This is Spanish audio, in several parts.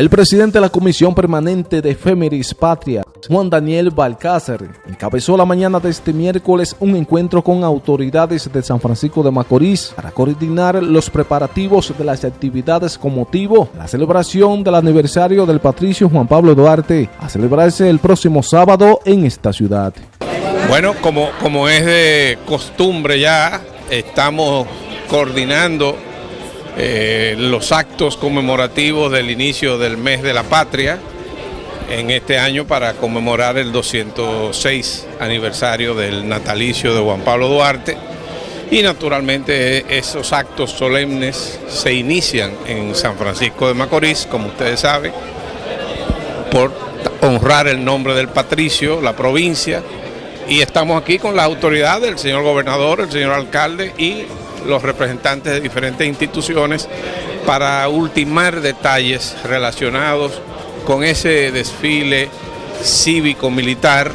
El presidente de la Comisión Permanente de Efemeris Patria, Juan Daniel Balcácer, encabezó la mañana de este miércoles un encuentro con autoridades de San Francisco de Macorís para coordinar los preparativos de las actividades con motivo de la celebración del aniversario del patricio Juan Pablo Duarte, a celebrarse el próximo sábado en esta ciudad. Bueno, como, como es de costumbre ya, estamos coordinando eh, los actos conmemorativos del inicio del mes de la patria en este año para conmemorar el 206 aniversario del natalicio de Juan Pablo Duarte. Y naturalmente esos actos solemnes se inician en San Francisco de Macorís, como ustedes saben, por honrar el nombre del patricio, la provincia, y estamos aquí con las autoridades, el señor gobernador, el señor alcalde y los representantes de diferentes instituciones para ultimar detalles relacionados con ese desfile cívico-militar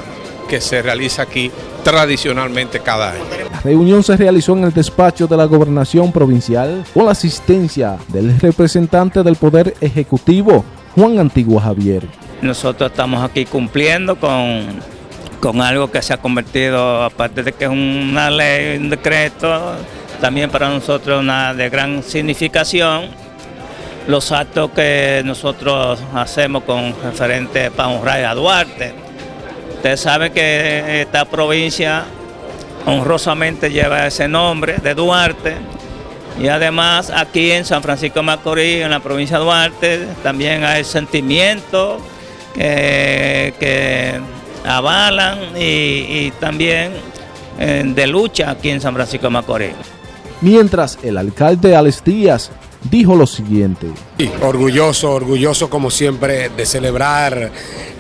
que se realiza aquí tradicionalmente cada año. La reunión se realizó en el despacho de la gobernación provincial con la asistencia del representante del Poder Ejecutivo, Juan Antigua Javier. Nosotros estamos aquí cumpliendo con, con algo que se ha convertido, aparte de que es una ley, un decreto, también para nosotros una de gran significación los actos que nosotros hacemos con referente honrar a Duarte. Usted sabe que esta provincia honrosamente lleva ese nombre de Duarte y además aquí en San Francisco de Macorís, en la provincia de Duarte, también hay sentimientos que, avalan y, también eh, de lucha aquí en San Francisco de Macorís mientras el alcalde Alex Díaz dijo lo siguiente. orgulloso, orgulloso como siempre de celebrar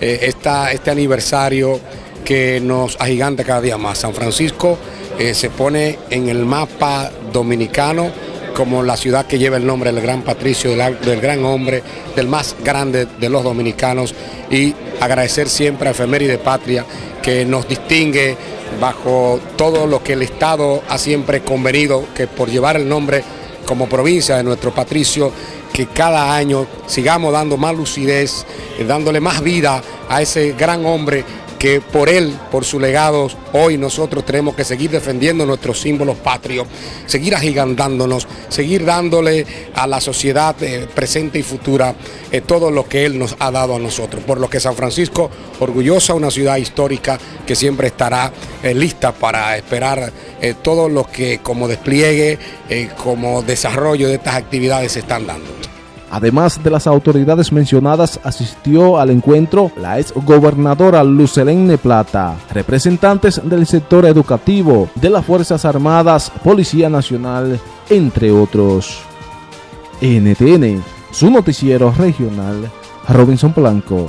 eh, esta, este aniversario que nos agiganta cada día más. San Francisco eh, se pone en el mapa dominicano como la ciudad que lleva el nombre del gran patricio, del, gran hombre, del más grande de los dominicanos. Y agradecer siempre a de Patria que nos distingue bajo todo lo que el Estado ha siempre convenido, que por llevar el nombre como provincia de nuestro patricio, que cada año sigamos dando más lucidez, eh, dándole más vida a ese gran hombre que por él, por su legado, hoy nosotros tenemos que seguir defendiendo nuestros símbolos patrios, seguir agigantándonos, seguir dándole a la sociedad eh, presente y futura eh, todo lo que él nos ha dado a nosotros. Por lo que San Francisco, orgullosa, una ciudad histórica que siempre estará eh, lista para esperar todo lo que como despliegue, como desarrollo de estas actividades se están dando. Además de las autoridades mencionadas, asistió al encuentro la ex gobernadora Lucelene Plata, representantes del sector educativo, de las Fuerzas Armadas, Policía Nacional, entre otros. NTN, su noticiero regional, Robinson Blanco.